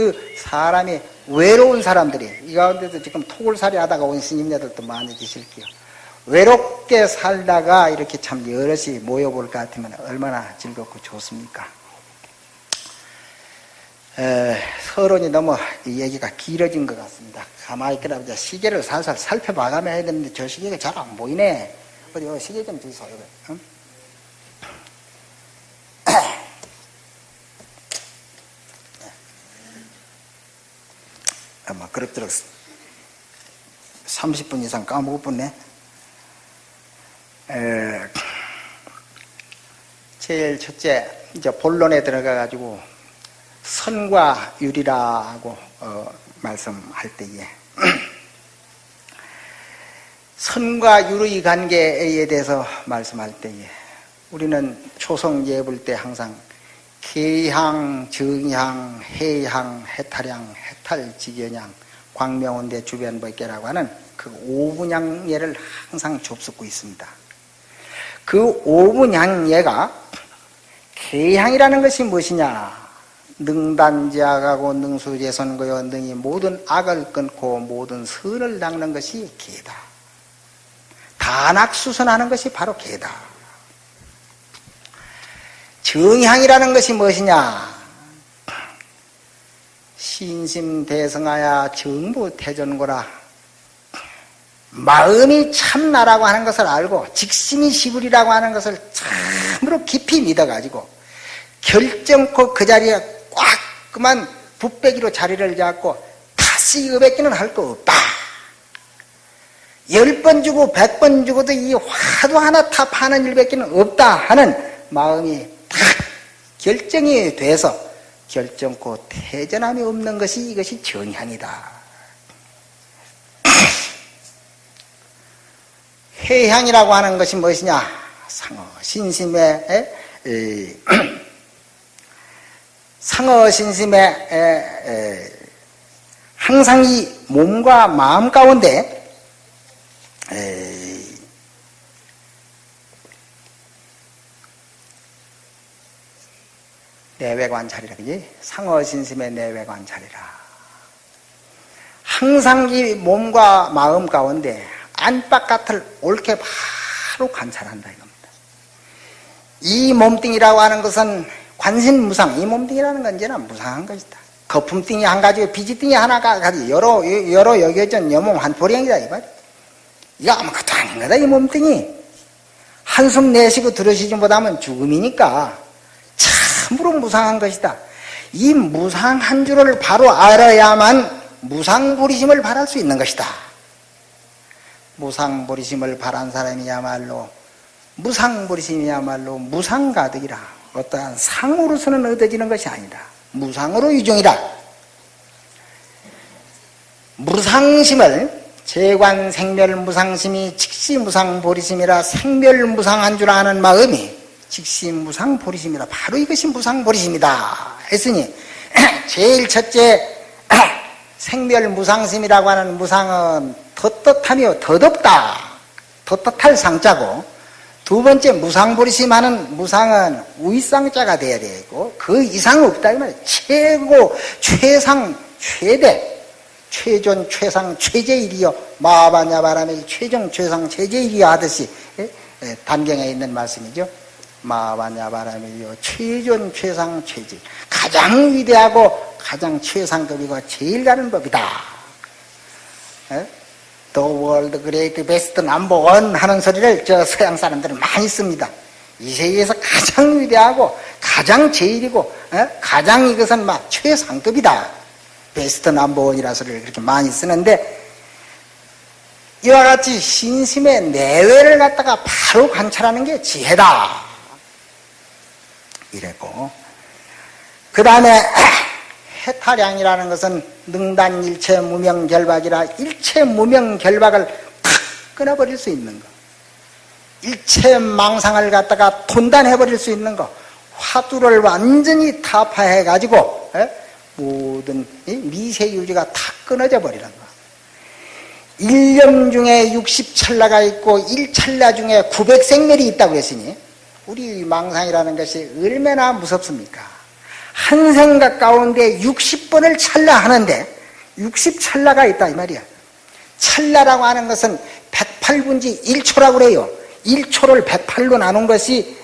그 사람이 외로운 사람들이 이 가운데도 지금 토굴살이 하다가 온 스님네들도 많이 계실게요. 외롭게 살다가 이렇게 참 여럿이 모여볼 것 같으면 얼마나 즐겁고 좋습니까? 에, 서론이 너무 얘기가 길어진 것 같습니다. 가만히 있더라 시계를 살살 살펴봐가며 해야 되는데 저 시계가 잘 안 보이네. 어디 어, 시계 좀 주소. 응? 아마 그럭저럭 30분 이상 까먹었네. 에, 제일 첫째 이제 본론에 들어가 가지고 선과 유리라고 어, 말씀할 때에 선과 유의 관계에 대해서 말씀할 때에 우리는 초성 예불 때 항상 계향, 정향, 해향, 해탈향, 해탈직연향, 광명원대 주변법계라고 하는 그 오분양예를 항상 접속고 있습니다. 그 오분양예가 계향이라는 것이 무엇이냐? 능단지악하고 능수재선거여 능이 모든 악을 끊고 모든 선을 닦는 것이 계다. 단악수선하는 것이 바로 계다. 정향이라는 것이 무엇이냐? 신심대성하야 정부태전고라. 마음이 참나라고 하는 것을 알고 직심이 시불이라고 하는 것을 참으로 깊이 믿어가지고 결정코 그 자리에 꽉 그만 붓배기로 자리를 잡고 다시 여백기는 할 거 없다. 열 번 주고 백 번 주고도 이 화도 하나 탑하는 일밖에는 없다 하는 마음이 딱 결정이 돼서 결정코 태전함이 없는 것이 이것이 정향이다. 해향이라고 하는 것이 무엇이냐? 상어 신심의 에, 상어 신심의 항상 이 몸과 마음 가운데 내외관찰이라 그지? 상어 신심의 내외관찰이라. 항상 이 몸과 마음 가운데 안팎같을 옳게 바로 관찰한다 이겁니다. 이 몸뚱이라고 하는 것은 관신무상, 이 몸뚱이라는 건 언제나 무상한 것이다. 거품띵이 한 가지고 비지띵이 하나가 가지 여러 여러 여겨진 여몸 한 보령이다 이 말. 이거 아무것도 아닌 거다 이 몸뚱이. 한숨 내쉬고 들으시지 못하면 죽음이니까 참으로 무상한 것이다. 이 무상한 줄을 바로 알아야만 무상부리심을 바랄 수 있는 것이다. 무상부리심을 바란 사람이야말로 무상부리심이야말로 무상가득이라 어떠한 상으로서는 얻어지는 것이 아니다. 무상으로 유종이다. 무상심을 재관 생멸 무상심이 직시 무상 보리심이라 생멸 무상한 줄 아는 마음이 직시 무상 보리심이라 바로 이것이 무상 보리심이다. 했으니 제일 첫째 생멸 무상심이라고 하는 무상은 덧덧하며 덧없다. 덧덧할 상자고. 두 번째 무상 보리심 하는 무상은 위상자가 돼야 되고 그 이상 없다. 이 말이야 최고 최상 최대. 최존 최상 최제일이요 마바냐 바람의 최종 최상 최제일이요 하듯이 예? 예, 단경에 있는 말씀이죠 마바냐바람이요 최존 최상 최제일 가장 위대하고 가장 최상급이고 제일 가는 법이다 예? The world great best number one 하는 소리를 저 서양 사람들은 많이 씁니다. 이 세계에서 가장 위대하고 가장 제일이고 에? 가장 이것은 막 최상급이다. 베스트 넘버 원이라 소리를 그렇게 많이 쓰는데 이와 같이 신심의 내외를 갖다가 바로 관찰하는 게 지혜다. 이랬고. 그 다음에 해탈량이라는 것은 능단 일체 무명 결박이라 일체 무명 결박을 탁 끊어버릴 수 있는 거. 일체 망상을 갖다가 돈단해버릴 수 있는 거. 화두를 완전히 타파해 가지고 모든 미세유지가 다 끊어져 버리는 거. 1년 중에 60찰나가 있고 1찰나 중에 900생멸이 있다고 했으니 우리 망상이라는 것이 얼마나 무섭습니까? 한 생각 가운데 60번을 찰나 하는데 60찰나가 있다 이 말이야. 찰나라고 하는 것은 108분지 1초라고 그래요. 1초를 108로 나눈 것이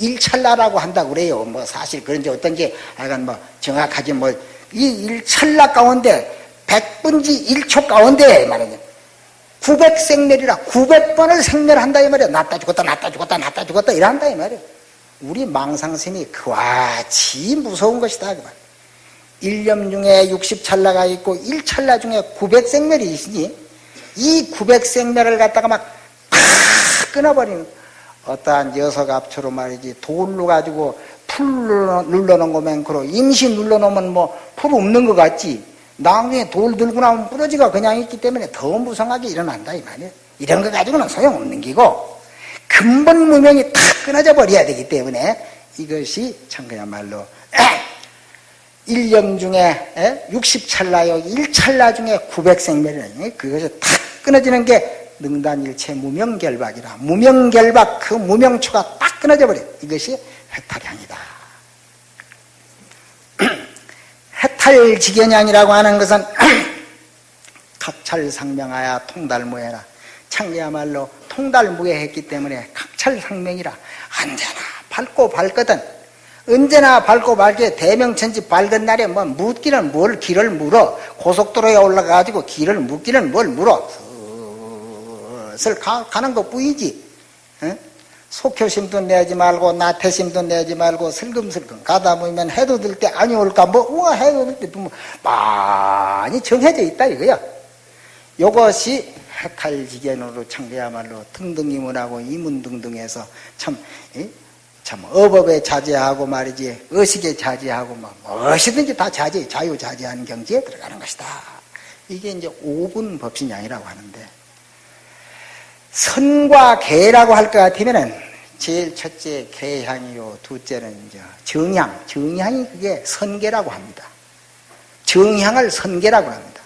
1찰나라고 한다고 그래요. 뭐 사실 그런지 어떤지 약간 뭐 정확하지 뭐이 1찰나 가운데 100분지 1초 가운데 말이야. 900생멸이라 900번을 생멸한다 이 말이야. 낫다 죽었다 낫다 죽었다 낫다 죽었다 이런다 이 말이야. 우리 망상심이 그와치 무서운 것이다 그 말. 1년 중에 60찰나가 있고 1찰나 중에 900생멸이 있으니 이 900생멸을 갖다가 막 끊어버리는 어떠한 녀석 앞초로 말이지 돌로 가지고 풀 눌러놓은 거 맹크로 임시 눌러놓으면 뭐 풀 없는 것 같지 나중에 돌 들고 나오면 뿌리가 그냥 있기 때문에 더 무성하게 일어난다 이 말이야 이런 거 가지고는 소용없는 기고 근본 무명이 탁 끊어져 버려야 되기 때문에 이것이 참 그야말로 1념 중에 60찰나요? 1찰나 중에 900생멸이라니 그것이 탁 끊어지는 게 능단일체 무명결박이라. 무명결박 그 무명초가 딱 끊어져 버려 이것이 해탈향이다 해 탈지견향이라고 하는 것은 각찰상명하여 통달무해라. 창기야말로 통달무해했기 때문에 각찰상명이라. 언제나 밝고 밝거든. 언제나 밝고 밝게 대명천지 밝은 날에 뭐 묻기는 뭘 길을 물어. 고속도로에 올라가가지고 길을 묻기는 뭘 물어. 슬 가, 가는 것 뿐이지. 어? 속효심도 내지 말고 나태심도 내지 말고 슬금슬금 가다 보면 해도 될 때 아니 올까 뭐 우와 해도 될때 뭐 많이 정해져 있다 이거야 요것이 해탈지견으로 참그야말로 등등이문하고 이문등등해서 참 이? 참 어법에 자제하고 말이지 의식에 자제하고 뭐 무엇이든지 다 자제 자유자재하는 경지에 들어가는 것이다 이게 이제 오분 법신양이라고 하는데 선과 개라고 할 것 같으면은 제일 첫째 개향이요 둘째는 이제 정향 정향이 그게 선계라고 합니다 정향을 선계라고 합니다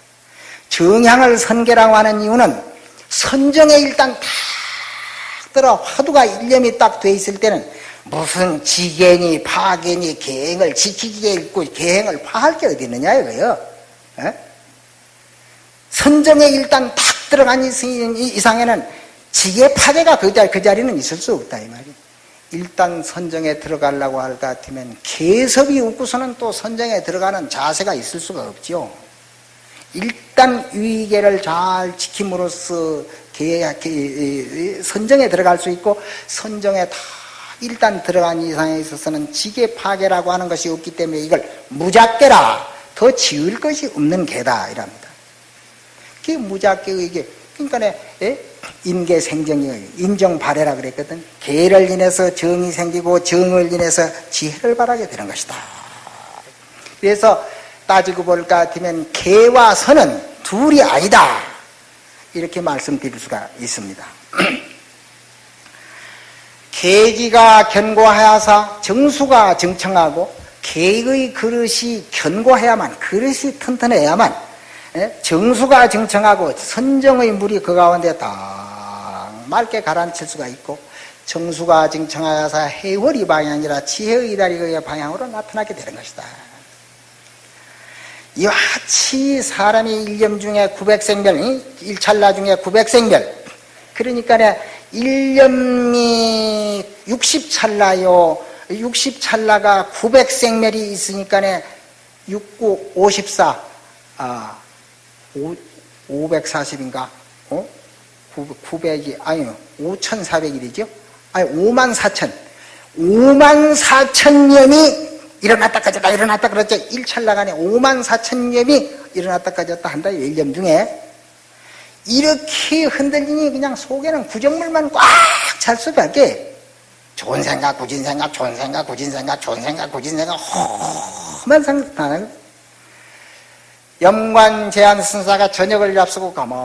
정향을 선계라고 하는 이유는 선정에 일단 딱 들어 화두가 일념이 딱 돼 있을 때는 무슨 지견이 파견이 계행을 지키기에 있고 계행을 파할 게 어디 있느냐 이거요. 에? 선정에 일단 탁 들어간 이상에는 지혜 파괴가 그, 자리, 그 자리는 있을 수 없다 이 말이야. 일단 선정에 들어가려고 할 것 같으면 개섭이 없고서는 또 선정에 들어가는 자세가 있을 수가 없죠. 일단 위계를 잘 지킴으로써 선정에 들어갈 수 있고 선정에 다 일단 들어간 이상에 있어서는 지계 파괴라고 하는 것이 없기 때문에 이걸 무작계라 더 지을 것이 없는 개다 이랍니다. 그게 무작계의 이게 그러니까 예? 인계 생정이 인정 발해라 그랬거든. 계를 인해서 정이 생기고 정을 인해서 지혜를 발하게 되는 것이다. 그래서 따지고 볼까 같으면 개와 선은 둘이 아니다. 이렇게 말씀드릴 수가 있습니다. 계기가 견고하여서 정수가 정청하고 계의 그릇이 견고해야만 그릇이 튼튼해야만 예? 정수가 정청하고 선정의 물이 그 가운데 딱 맑게 가라앉힐 수가 있고 정수가 정청하여서 해월이 방향이라 지혜의 다리의 방향으로 나타나게 되는 것이다. 이와치 사람이 일념 중에 900생별, 일찰나 중에 900생별, 그러니까 1년이 60찰나요. 60찰나가 900생멸이 있으니까 69, 54, 아, 5, 540인가? 어? 900이, 아니요, 5,400일이죠? 아니, 5만 4천. 5만 4천 년이 일어났다 까졌다 일어났다 그랬죠. 1찰나간에 5만 4천 년이 일어났다 까졌다 한다. 1년 중에. 이렇게 흔들리니 그냥 속에는 구정물만 꽉 찰 수밖에 좋은 생각, 구진 생각, 좋은 생각, 구진 생각, 좋은 생각, 구진 생각, 험한 생각하는 염관 제한 순사가 저녁을 앞서고 가만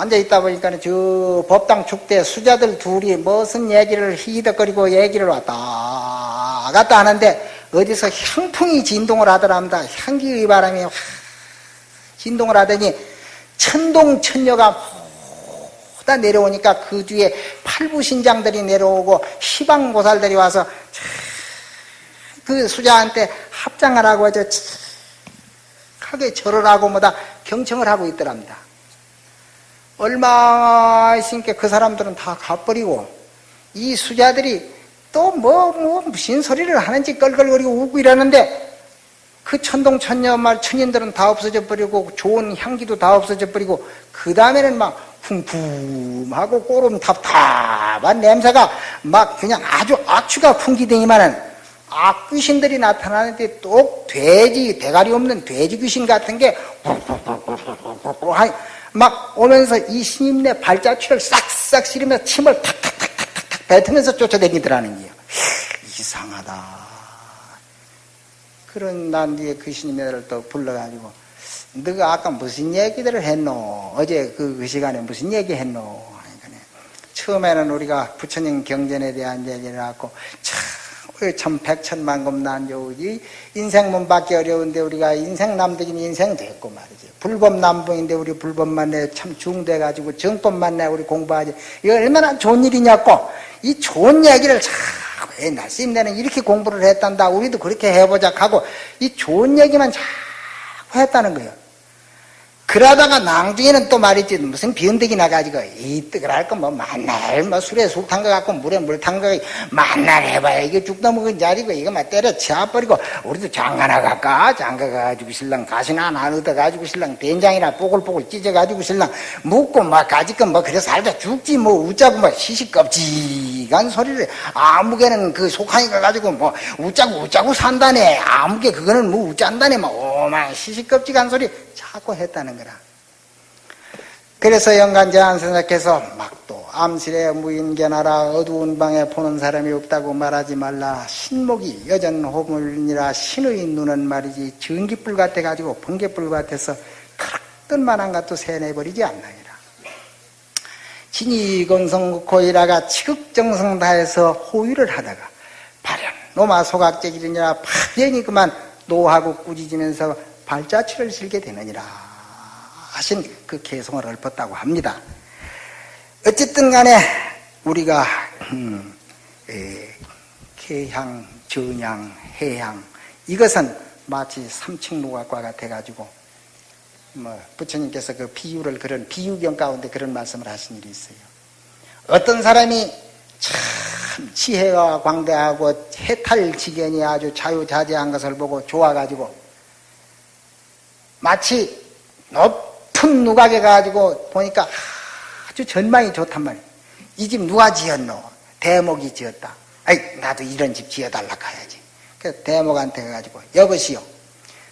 앉아 있다 보니까 저 법당 축대 수자들 둘이 무슨 얘기를 히덕거리고 얘기를 왔다 갔다 하는데 어디서 향풍이 진동을 하더랍니다. 향기의 바람이 진동을 하더니 천동 천녀가 다 내려오니까 그 뒤에 팔부신장들이 내려오고 시방보살들이 와서 그 수자한테 합장하라고 하죠. 하게 절을 하고 뭐다 경청을 하고 있더랍니다. 얼마 있으니까 그 사람들은 다 가버리고 이 수자들이 또 뭐 뭐 무슨 소리를 하는지 껄껄거리고 웃고 이러는데 그 천동 천녀 말 천인들은 다 없어져 버리고 좋은 향기도 다 없어져 버리고 그 다음에는 막 쿵쿵하고 꼬름 답답한 냄새가 막 그냥 아주 악취가 풍기더니만은 악귀신들이 나타나는데 또 돼지 대가리 없는 돼지 귀신 같은 게 막 오면서 이 스님네 발자취를 싹싹 실으면서 침을 탁탁탁탁탁 뱉으면서 쫓아다니더라는 거예요. 이상하다. 그런 난 뒤에 그 스님네를 또 불러가지고 너가 아까 무슨 얘기들을 했노? 어제 그, 그 시간에 무슨 얘기 했노? 처음에는 우리가 부처님 경전에 대한 얘기를 하고 참 참 백천만금 난조지 인생문 받기 어려운데 우리가 인생 남들이 인생 됐고 말이지 불법 남봉인데 우리 불법 만 내 참 중돼가지고 정법 만 내 우리 공부하지. 이거 얼마나 좋은 일이냐고. 이 좋은 얘기를 자꾸 옛날 스님네는 이렇게 공부를 했단다. 우리도 그렇게 해보자 하고 이 좋은 얘기만 자꾸 했다는 거예요 그러다가 낭중에는 또 말이지 무슨 변덕이 나가지고 이 뜨걸 할거 뭐 만날 뭐 술에 술 탄거 같고 물에 물 탄 거 만날 해봐야 이게 죽다 먹은 자리고 이거 막 때려 치워버리고 우리도 장가나 갈까? 장가 가지고 신랑 가시나? 하나 얻어 가지고 신랑 된장이나 뽀글뽀글 찢어 가지고 신랑 묵고 막 가지건 뭐 그래 살다 죽지 뭐 웃자고 뭐 시시껍지간 소리를 아무개는 그 속하니까 가지고 뭐 웃자고 웃자고 산다네. 아무개 그거는 뭐 웃잔다네. 뭐 오만 시시껍지간 소리 자꾸 했다는 거라. 그래서 영간제한 선생께서 막또 암실에 무인견하라 어두운 방에 보는 사람이 없다고 말하지 말라. 신목이 여전 호물이라. 신의 눈은 말이지 전기불 같아 가지고 번개불 같아서 그렇던 만한 것도 세내버리지 않나이라 진이건성고이라가 치극정성 다해서 호위를 하다가 발현 노마 소각제기이니라 파련이 그만 노하고 꾸짖으면서 발자취를 실게 되느니라 하신 그 개성을 읊었다고 합니다. 어쨌든 간에 우리가 음, 에, 개향, 전향, 해향 이것은 마치 삼층무각과 같아가지고 뭐 부처님께서 그 비유를 그런 비유경 가운데 그런 말씀을 하신 일이 있어요. 어떤 사람이 참 지혜가 광대하고 해탈지견이 아주 자유자재한 것을 보고 좋아가지고 마치 높은 누각에 가지고 보니까 아주 전망이 좋단 말이에요. 이 집 누가 지었노? 대목이 지었다. 아이, 나도 이런 집 지어달라 가야지. 그래서 대목한테 가가지고, 여보시오.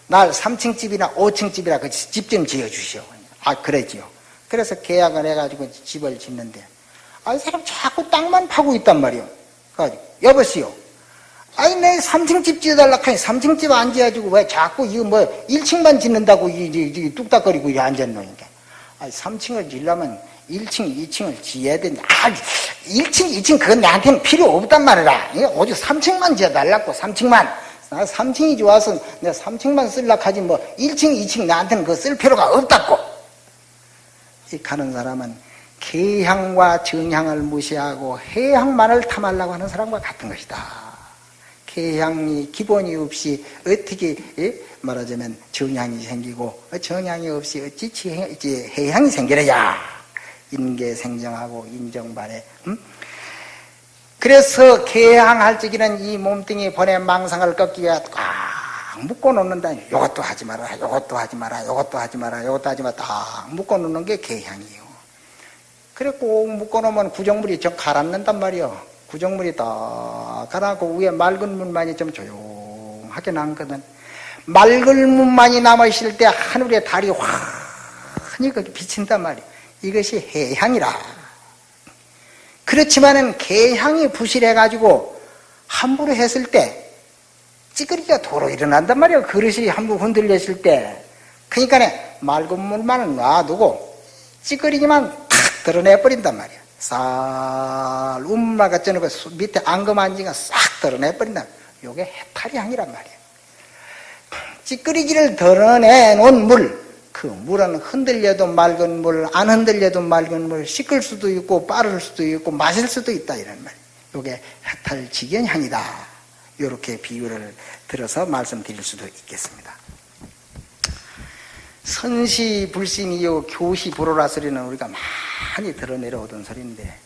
날 3층 집이나 5층 집이라 그 집 좀 지어주시오. 아, 그랬지요. 그래서 계약을 해가지고 집을 짓는데, 아, 이 사람 자꾸 땅만 파고 있단 말이요. 그래가지고, 여보시오. 아니, 내 3층 집 지어달라 하니 3층 집 안 지어주고 왜 자꾸 이거 뭐 1층만 짓는다고 이, 이, 이 뚝딱거리고 이 앉았노니까. 아니, 3층을 지려면 1층, 2층을 지어야 된다. 아, 1층, 2층 그건 나한테는 필요 없단 말이라. 오직 3층만 지어달라고, 3층만. 나 3층이 좋아서 내가 3층만 쓸라 하지 뭐 1층, 2층 나한테는 그거 쓸 필요가 없다고. 이 가는 사람은 개향과 정향을 무시하고 해향만을 탐하려고 하는 사람과 같은 것이다. 해향이 기본이 없이 어떻게 예? 말하자면 정향이 생기고 정향이 없이 어찌 해향이 생기느냐? 인계 생정하고 인정발에 음? 그래서 개항할 적에는 이 몸뚱이 번에 망상을 꺾기 위해 꽉 묶어 놓는다. 이것도 하지 마라 이것도 하지 마라 이것도 하지 마라 이것도 하지 마라. 딱 묶어 놓는 게 개향이요. 그래 꼭 묶어 놓으면 구정물이 저 가라앉는단 말이요 구정물이 딱 가라고 위에 맑은 물만이 좀 조용하게 남거든. 맑은 물만이 남아있을 때 하늘에 달이 환히 거기 비친단 말이야. 이것이 해향이라. 그렇지만은 개향이 부실해가지고 함부로 했을 때 찌그리기가 도로 일어난단 말이야. 그릇이 함부로 흔들렸을 때. 그러니까 맑은 물만은 놔두고 찌그리기만 탁 드러내버린단 말이야. 쌀 움마가 쪄놓고 밑에 앙금안지가 싹 드러내버린다. 요게 해탈이 향이란 말이에요. 찌끄리기를 드러내 놓은 물, 그 물은 흔들려도 맑은 물, 안 흔들려도 맑은 물, 씻을 수도 있고 빠를 수도 있고 마실 수도 있다 이런 말이에요. 요게 해탈지견 향이다. 이렇게 비유를 들어서 말씀드릴 수도 있겠습니다. 선시 불심이요 교시 불호라 소리는 우리가 많이 들어내려오던 소리인데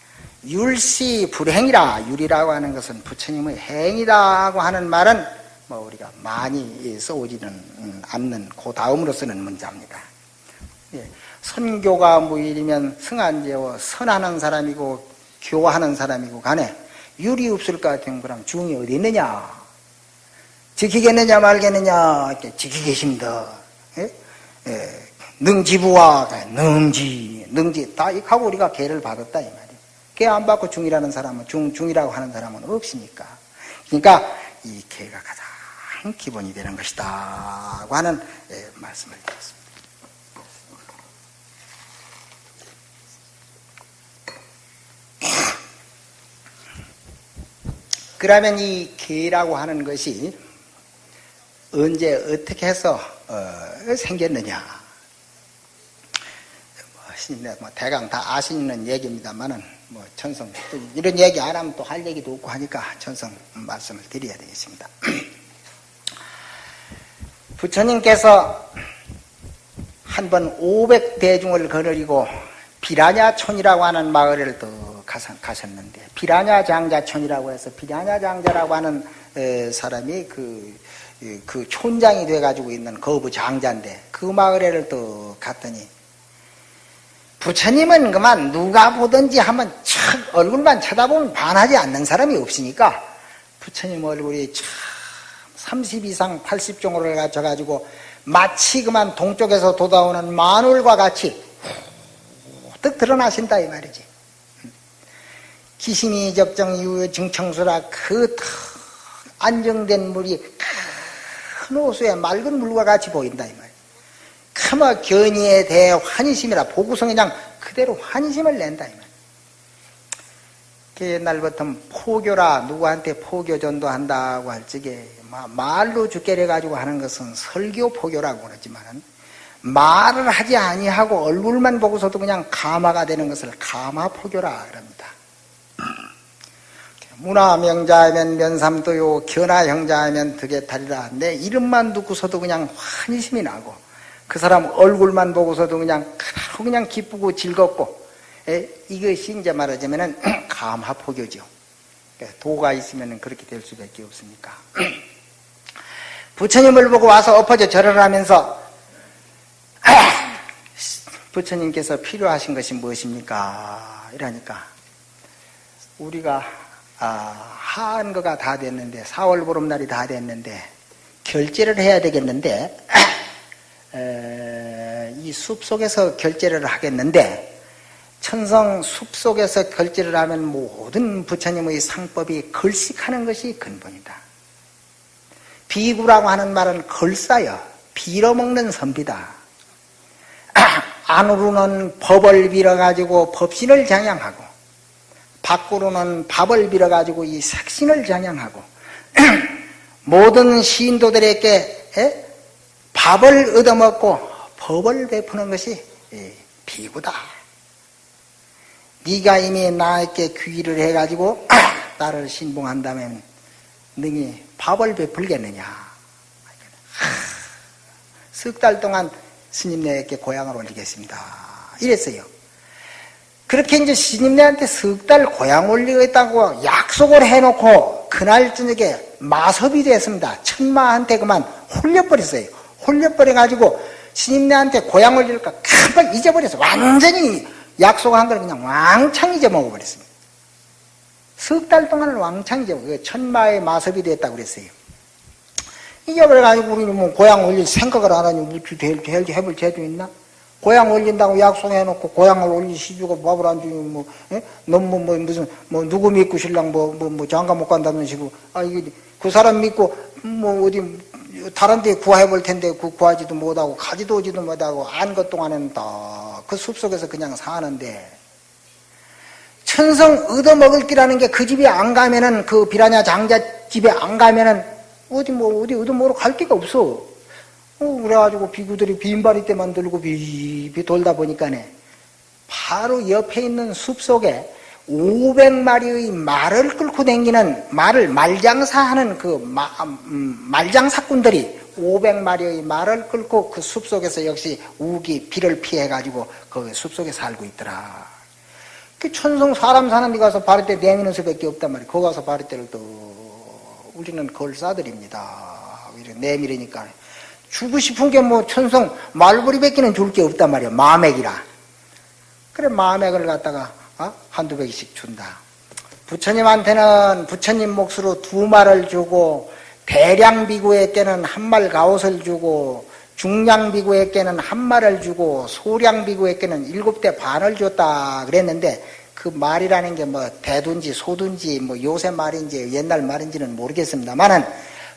율시 불행이라 율이라고 하는 것은 부처님의 행이라고 하는 말은 뭐 우리가 많이 써오지는 않는 그 다음으로 쓰는 문자입니다. 예, 선교가 무일이면 승한제워 선하는 사람이고 교하는 사람이고 간에 율이 없을 것 같은 그럼 중이 어디 있느냐 지키겠느냐 말겠느냐 지키 계십니다. 예? 예, 능지부와 능지 능지 다 이하고 우리가 개를 받았다 이 말이에요. 개 안 받고 중이라는 사람은 중 중이라고 하는 사람은 없으니까. 그러니까 이 개가 가장 기본이 되는 것이다 고 하는 예, 말씀을 드렸습니다. 그러면 이 개라고 하는 것이 언제 어떻게 해서 어, 생겼느냐? 뭐, 뭐 대강 다 아시는 얘기입니다만은 뭐 천성 이런 얘기 안 하면 또 할 얘기도 없고 하니까 천성 말씀을 드려야 되겠습니다. 부처님께서 한 번 500대중을 거느리고 비라냐촌이라고 하는 마을을 또 가셨는데 비라냐 장자촌이라고 해서 비라냐 장자라고 하는 사람이 그, 그 촌장이 돼가지고 있는 거부 장자인데 그 마을에를 또 갔더니 부처님은 그만 누가 보든지 한번 촥 얼굴만 쳐다보면 반하지 않는 사람이 없으니까 부처님 얼굴이 참 30 이상 80종으로 갖춰가지고 마치 그만 동쪽에서 돋아오는 마늘과 같이 뜩 드러나신다 이 말이지. 기심이 접정 이후 증청수라 그 안정된 물이 큰 호수에 맑은 물과 같이 보인다 이 말이야. 크마 견이에 대해 환희심이라 보구성에 그냥 그대로 환희심을 낸다 이 말이야. 옛날부터 포교라 누구한테 포교 전도한다고 할 적에 말로 죽게 해가지고 하는 것은 설교 포교라고 그러지만은 말을 하지 아니하고 얼굴만 보고서도 그냥 가마가 되는 것을 가마 포교라 그럽니다. 문화명자하면 면삼도요 견화형자하면 득에탈이라 내 이름만 듣고서도 그냥 환희심이 나고 그 사람 얼굴만 보고서도 그냥 그냥 기쁘고 즐겁고 에, 이것이 이제 말하자면 은 감화포교죠. 도가 있으면 그렇게 될 수밖에 없으니까 부처님을 보고 와서 엎어져 절을 하면서 부처님께서 필요하신 것이 무엇입니까? 이러니까 우리가 아, 하한 거가 다 됐는데 4월 보름날이 다 됐는데 결제를 해야 되겠는데 에, 이 숲속에서 결제를 하겠는데 천성 숲속에서 결제를 하면 모든 부처님의 상법이 걸식하는 것이 근본이다. 비구라고 하는 말은 걸싸여 빌어먹는 선비다. 안으로는 법을 빌어가지고 법신을 장양하고 밖으로는 밥을 빌어가지고 이 색신을 장양하고 모든 시인도들에게 밥을 얻어먹고 법을 베푸는 것이 비구다. 네가 이미 나에게 귀의를 해가지고 나를 신봉한다면 능히 밥을 베풀겠느냐. 석 달 동안 스님 네에게 고향을 올리겠습니다. 이랬어요. 그렇게 이제 스님네한테 석 달 고향 올리겠다고 약속을 해놓고 그날 저녁에 마섭이 됐습니다. 천마한테 그만 홀려버렸어요. 홀려버려가지고 스님네한테 고향 올릴까 깜빡 잊어버렸어. 완전히 약속한 걸 그냥 왕창 잊어먹어버렸습니다. 석 달 동안을 왕창 잊어먹어. 천마의 마섭이 됐다고 그랬어요. 잊어버려가지고 우리는 뭐 고향 올릴 생각을 안 하니 무추 될 해볼 죄도 있나? 고향 올린다고 약속해놓고 고향을 올리 시주고 밥을 안 주면 뭐, 예? 너무 뭐, 무슨, 뭐, 누구 믿고 신랑 뭐, 뭐, 뭐, 장가 못 간다는 식으로, 아, 이게, 그 사람 믿고, 뭐, 어디, 다른 데 구해볼 화 텐데, 그 구하지도 못하고, 가지도 오지도 못하고, 안 것 동안에는 다그 숲속에서 그냥 사는데, 천성 얻어먹을 기라는 게 그 집에 안 가면은, 그 비라냐 장자 집에 안 가면은, 어디 뭐 어디 뭐로 갈 데가 없어. 어, 그래가지고 비구들이 빈바리 때만 들고 비비 돌다 보니까네 바로 옆에 있는 숲 속에 500마리의 말을 끌고 다니는 말을 말장사하는 그 마, 음, 말장사꾼들이 500마리의 말을 끌고 그 숲속에서 역시 우기 비를 피해 가지고 그 숲속에 살고 있더라. 그 천성 사람 사는 데 가서 바리떼 내미는 수밖에 없단 말이야. 거기 가서 바리떼를 또 우리는 걸사들입니다. 내밀으니까 주고 싶은 게 뭐 천성 말벌이밖에는 줄 게 없단 말이야. 마맥이라. 그래 마맥을 갖다가 어? 한두 백씩 준다. 부처님한테는 부처님 몫으로 두 말을 주고 대량 비구에게는 한 말 가옷을 주고 중량 비구에게는 한 말을 주고 소량 비구에게는 일곱 대 반을 줬다 그랬는데 그 말이라는 게 뭐 대둔지 소둔지 뭐 요새 말인지 옛날 말인지는 모르겠습니다만은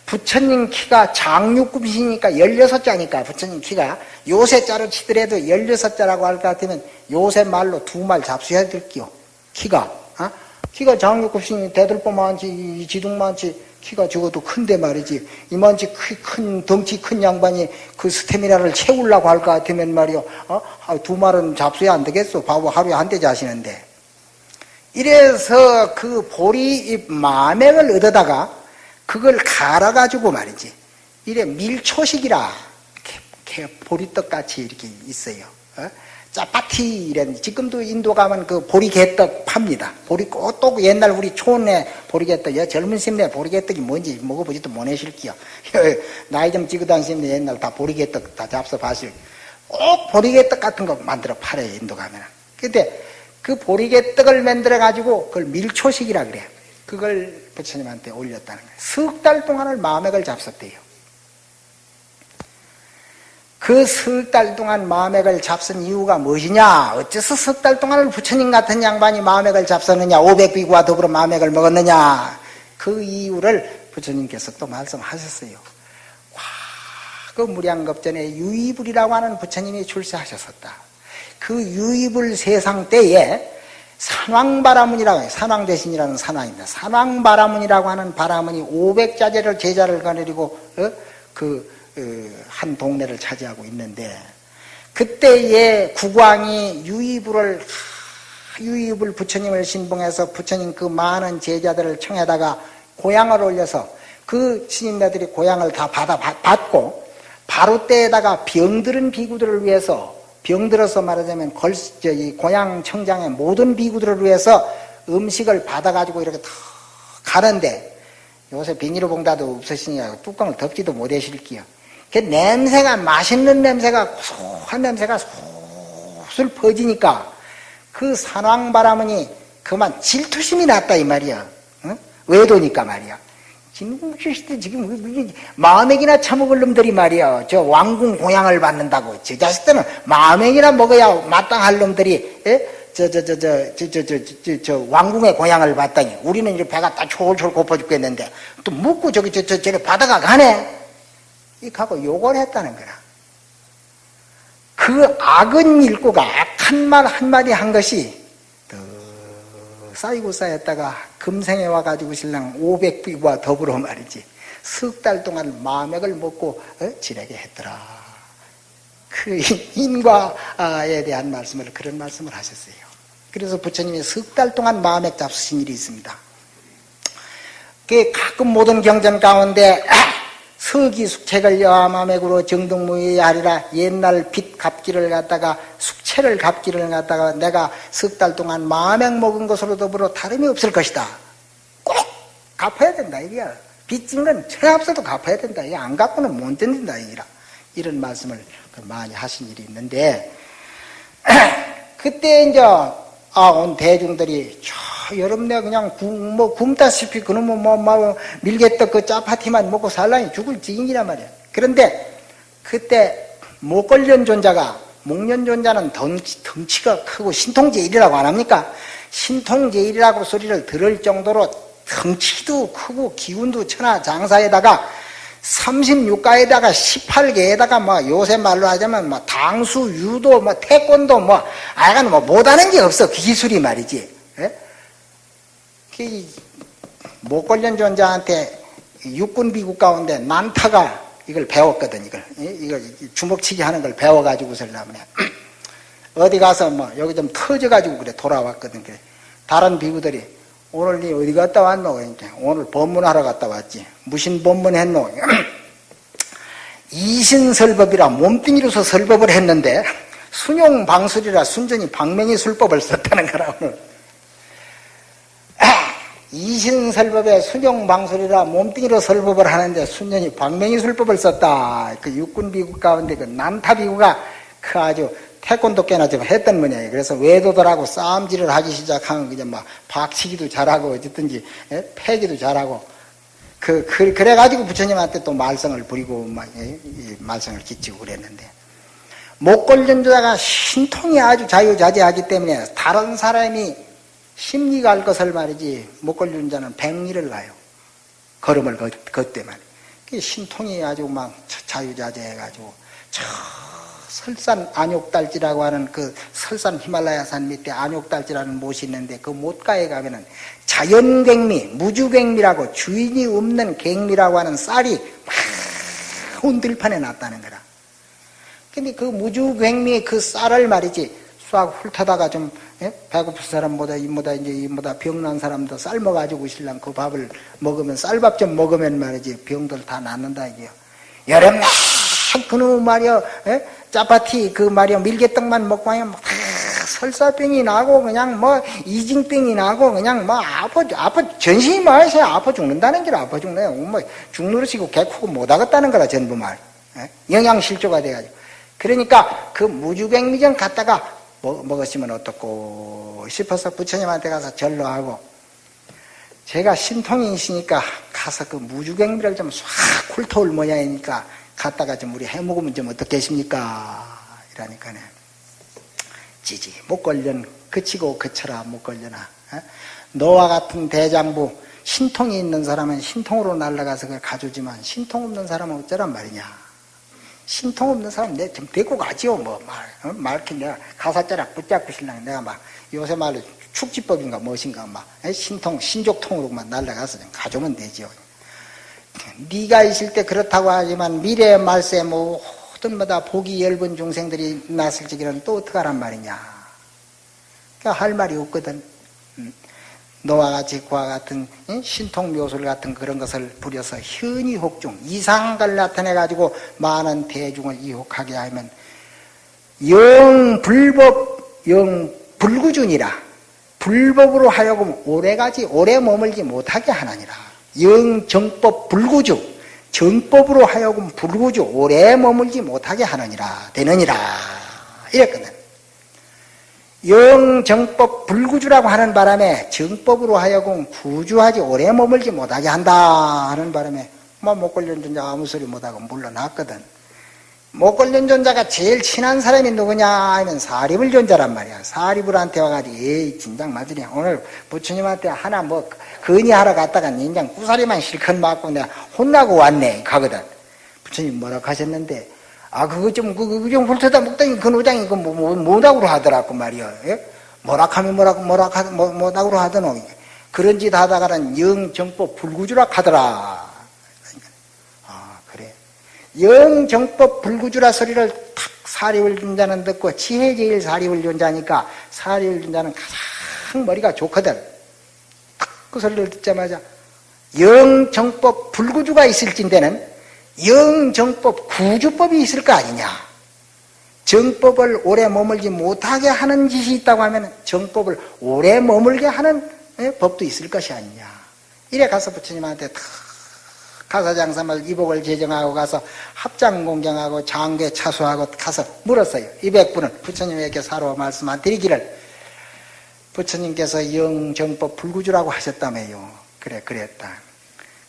부처님 키가 장육급이시니까 16자니까 부처님 키가 요새 자로 치더라도 16자라고 할 것 같으면 요새 말로 두 말 잡수해야 될게요. 키가. 어? 키가 장육급이니 대들보만치 지둥만치 키가 적어도 큰데 말이지 이만치 큰 덩치 큰 양반이 그 스테미나를 채우려고 할 것 같으면 말이요 어? 아, 두 말은 잡수야 안 되겠어 바보 하루에 한 대 자시는데 이래서 그 보리 마맥을 얻어다가 그걸 갈아가지고 말이지 이래 밀초식이라 이렇게 보리떡 같이 이렇게 있어요 어? 짜파티 이런 지금도 인도 가면 그 보리개떡 팝니다. 보리 또 옛날 우리 촌에 보리개떡, 야 젊은 심네 보리개떡이 뭔지 먹어보지도 못하실게요. 나이 좀 찍어 다니시면 옛날 다 보리개떡 다 잡숴 봤을. 꼭 보리개떡 같은 거 만들어 팔아요 인도 가면. 근데 그 보리개떡을 만들어 가지고 그걸 밀초식이라 그래요. 그걸 부처님한테 올렸다는 거예요. 석 달 동안을 마맥을 잡섰대요. 그 석 달 동안 마맥을 잡선 이유가 무엇이냐? 어째서 석 달 동안을 부처님 같은 양반이 마맥을 잡섰느냐? 500비구와 더불어 마맥을 먹었느냐? 그 이유를 부처님께서 또 말씀하셨어요. 와, 그 무량겁전에 유이불이라고 하는 부처님이 출세하셨었다. 그 유이불 세상 때에 산왕바라문이라고 해요. 산왕 대신이라는 산왕입니다. 산왕바라문이라고 하는 바라문이 500자제를 제자를 거느리고 어? 그한 동네를 차지하고 있는데 그때에 국왕이 유이불을 유이불 부처님을 신봉해서 부처님 그 많은 제자들을 청해다가 고향을 올려서 그 스님네들이 고향을 다 받아 받고 바로 때에다가 병들은 비구들을 위해서 병들어서 말하자면 걸, 저기 고향 청장의 모든 비구들을 위해서 음식을 받아가지고 이렇게 다 가는데 요새 비닐봉다도 없으시니까 뚜껑을 덮지도 못하실게요. 그 냄새가 맛있는 냄새가 고소한 냄새가 솔솔 퍼지니까 그 산왕바람은이 그만 질투심이 났다 이 말이야. 응? 외도니까 말이야. 지금 지금 마음액이나 처먹을 놈들이 말이야. 저 왕궁 공양을 받는다고. 저 자식들은 마음액이나 먹어야 마땅할 놈들이 저 저 저 저 저 저 저 저 왕궁의 고향을 받다니 우리는 이제 배가 딱 졸졸 고파 죽겠는데 또 묵고 저기 저 저 저기 바다가 가네. 이하고 욕을 했다는 거라. 그 악은 일구가 악한 말 한마디 한 것이 더 쌓이고 쌓였다가 금생에 와가지고 신랑 500비와 더불어 말이지 석 달 동안 마맥을 먹고 어? 지내게 했더라. 그 인과에 대한 말씀을 그런 말씀을 하셨어요. 그래서 부처님이 석 달 동안 마맥 잡수신 일이 있습니다. 그 가끔 모든 경전 가운데 서기 숙책을 여하마맥으로 정등무의 아리라 옛날 빚 갚기를 갖다가 숙체를 갚기를 갖다가 내가 석 달 동안 마맥 먹은 것으로 더불어 다름이 없을 것이다. 꼭 갚아야 된다 이게야. 빚진 건 최합서도 갚아야 된다. 이게 안 갚고는 못 된다 이라 이런 말씀을 많이 하신 일이 있는데 그때 이제 아 온 대중들이 여름내 그냥 굶, 뭐 굶다시피 그놈은 뭐, 뭐 밀개떡 그 짜파티만 먹고 살라니 죽을 지인이란 말이야. 그런데 그때 목걸련 존자가 목련존자는 덩치, 덩치가 크고 신통제일이라고 안 합니까? 신통제일이라고 소리를 들을 정도로 덩치도 크고 기운도 천하 장사에다가 36가에다가 18개에다가 뭐 요새 말로 하자면 뭐 당수, 유도, 뭐 태권도 뭐 아야간 뭐 못하는 게 없어 기술이 말이지. 예? 그 목걸련 존자한테 육군 비국 가운데 난타가 이걸 배웠거든 이걸 이걸 주먹치기 하는 걸 배워가지고 설라면 어디 가서 뭐 여기 좀 터져가지고 그래 돌아왔거든 그래 다른 비구들이 오늘 니 어디 갔다 왔노? 그러니까 오늘 법문하러 갔다 왔지. 무슨 법문 했노? 이신설법이라 몸뚱이로서 설법을 했는데 순용방술이라 순전히 방맹이 술법을 썼다는 거라 오늘. 이신설법에 순용방술이라 몸뚱이로 설법을 하는데 순전히 방맹이 술법을 썼다. 그 육군비구 가운데 그 남타비구가 그 아주 태권도 꽤나 좀 했던 모양이에요. 그래서 외도들하고 싸움질을 하기 시작하면 그냥 막 박치기도 잘하고 어쨌든지 예? 패기도 잘하고 그, 그 그래가지고 부처님한테 또 말썽을 부리고 막 예? 말썽을 끼치고 그랬는데 목걸전자가 신통이 아주 자유자재하기 때문에 다른 사람이 심리가 할 것을 말이지 목걸전자는 백리를 가요. 걸음을 걷때만 그 신통이 아주 막 자유자재해가지고 저 설산 안욕달지라고 하는 그 설산 히말라야산 밑에 안욕달지라는 못이 있는데 그 못가에 가면은 자연갱미, 무주갱미라고 주인이 없는 갱미라고 하는 쌀이 막 온들판에 났다는 거라. 근데 그 무주갱미의 그 쌀을 말이지 싹 훑어다가 좀 예? 배고픈 사람보다 이보다 이제 이보다 병난 사람도 쌀 먹어가지고 신랑 그 밥을 먹으면 쌀밥 좀 먹으면 말이지 병들 다 낫는다 이게요. 여름 날 그놈 말이야 예? 짜파티 그 말이야 밀개떡만 먹고 하면 막 설사병이 나고 그냥 뭐 이징병이 나고 그냥 뭐 아파 아파 전신이 말해서 아파 죽는다는 게 아파 죽네요. 뭐 죽누르시고 개코고 못 하겠다는 거라 전부 말 예? 영양 실조가 돼가지고 그러니까 그 무주갱미전 갔다가 먹, 먹었으면 어떻고 싶어서 부처님한테 가서 절로하고 제가 신통이 있으니까 가서 그 무주갱미를 좀 싹 훑어올 모양이니까 갔다가 좀 우리 해먹으면 좀 어떻겠습니까? 이러니까네. 지지, 못 걸련, 그치고 그쳐라, 못 걸려나. 어? 너와 같은 대장부, 신통이 있는 사람은 신통으로 날아가서 그걸 가져오지만, 신통 없는 사람은 어쩌란 말이냐. 신통 없는 사람 내좀 데리고 가지요, 뭐, 말. 어? 말, 이렇게 내가 가사자락 붙잡고 신랑 내가 막, 요새 말로 축지법인가 무엇인가 막, 신통, 신족통으로만 날아가서 좀 가져오면 되지요. 네가 있을 때 그렇다고 하지만 미래의 말세 모든 마다 복이 얇은 중생들이 났을 적에는 또 어떡하란 말이냐 그러니까 할 말이 없거든 음. 너와 같이 그와 같은 신통 묘술 같은 그런 것을 부려서 현이 혹 중 이상한 걸 나타내 가지고 많은 대중을 이혹하게 하면 영 불법 영 불구준이라. 불법으로 하여금 오래가지 오래 머물지 못하게 하나니라. 영 정법 불구주 정법으로 하여금 불구주 오래 머물지 못하게 하느니라. 되느니라. 이랬거든 영정법 불구주라고 하는 바람에 정법으로 하여금 구주하지 오래 머물지 못하게 한다 하는 바람에 뭐 목걸련전자 아무 소리 못하고 물러났거든. 목걸련전자가 제일 친한 사람이 누구냐 하면 사리불전자란 말이야. 사리불한테 와가지고 에이 진작 맞으냐. 오늘 부처님한테 하나 뭐 건의하러 갔다가 인장 구사리만 실컷 맞고 내가 혼나고 왔네. 가거든. 부처님 뭐라 하셨는데 아 그거 좀 그거 좀 훑어다 먹더니 그 노장이 그 뭐, 뭐, 뭐라고 하더라고 말이야. 예? 뭐라 하면 뭐라고 뭐라 하 뭐, 뭐라고 하더노 그런 짓 하다가는 영정법 불구주라 하더라. 아 그래. 영정법 불구주라 소리를 탁 사리울 존자는 듣고 지혜제일 사리울 존자니까 사리울 존자는 가장 머리가 좋거든. 그 소리를 듣자마자 영정법 불구주가 있을진데는 영정법 구주법이 있을 거 아니냐 정법을 오래 머물지 못하게 하는 짓이 있다고 하면 정법을 오래 머물게 하는 예, 법도 있을 것이 아니냐 이래 가서 부처님한테 다 가사장사말 이복을 제정하고 가서 합장공경하고 장계 차수하고 가서 물었어요 200분은 부처님에게 사로 말씀만 드리기를 부처님께서 영정법 불구주라고 하셨다며요. 그래, 그랬다.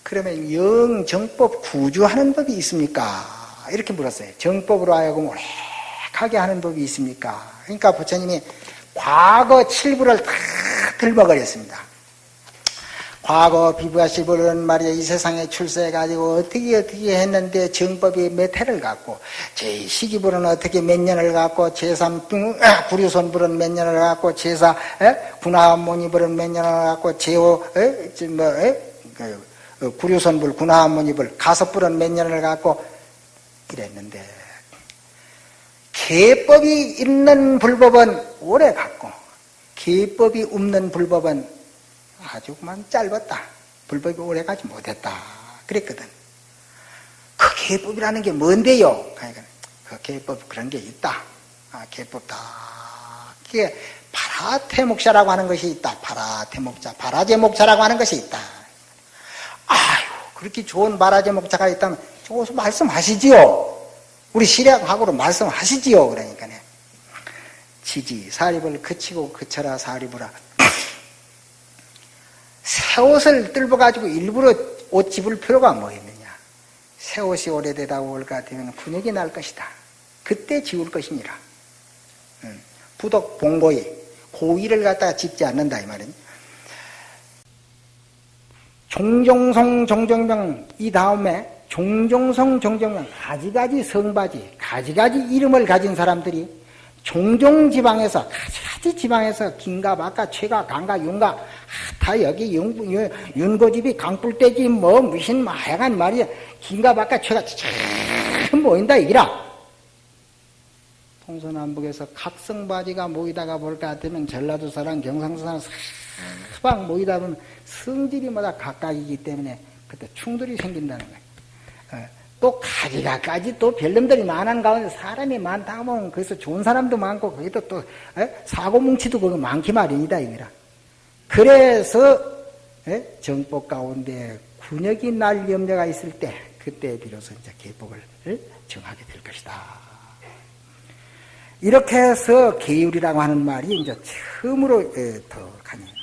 그러면 영 정법 구주하는 법이 있습니까? 이렇게 물었어요. 정법으로 하여금 오래하게 하는 법이 있습니까? 그러니까 부처님이 과거 칠부를 다 들먹거렸습니다. 과거 비부하시부는 말이야 이 세상에 출세해가지고 어떻게 어떻게 했는데 정법이 몇 해를 갖고 제12불은 어떻게 몇 년을 갖고 제3 아, 구류손불은 몇 년을 갖고 제4 군하모니불은 몇 년을 갖고 제5 뭐 그, 어, 구류손불 군하모니불 가섭불은 몇 년을 갖고 이랬는데 개법이 있는 불법은 오래 갖고 계법이 없는 불법은 아주 그만 짧았다. 불법이 오래 가지 못했다. 그랬거든. 그 계법이라는 게 뭔데요? 그러니까 그 계법 그런 게 있다. 아, 계법다. 그게 파라태목자라고 하는 것이 있다. 파라태목자, 파라제목자라고 하는 것이 있다. 아유, 그렇게 좋은 파라제목자가 있다면 저기서 말씀하시지요. 우리 시략하고로 말씀하시지요. 그러니까 지지 사립을 그치고 그쳐라 사립으라. 새 옷을 뜰어 가지고 일부러 옷 집을 필요가 뭐 있느냐. 새 옷이 오래되다 올것 같으면 분역이 날 것이다. 그때 지울 것이니라. 부덕 봉고이 고의를 갖다가 집지 않는다 이 말은. 종종성 종정명 이 다음에 종종성 종정명 가지가지 성바지 가지가지 이름을 가진 사람들이 종종 지방에서 가지가지 지방에서 긴가 막가 최가 강가 윤가 아, 다 여기 윤, 윤 고집이 강불대지 뭐 무슨 마약한 말이야. 긴가 막가 최가 참 모인다 이기라. 동서남북에서 각성바지가 모이다가 볼것 같으면 전라도 사람 경상도 사람 사방 모이다 보면 성질이 마다 각각이기 때문에 그때 충돌이 생긴다는 거예요. 어, 또 가지가까지 또 별놈들이 많은 가운데 사람이 많다 보면 거기서 좋은 사람도 많고 거기도 또 사고 뭉치도 거기 많기 마련이다 이거라. 그래서 정법 가운데 군역이 날 염려가 있을 때 그때 비로소 이제 계복을 정하게 될 것이다. 이렇게 해서 계율이라고 하는 말이 이제 처음으로 더 나왔습니다.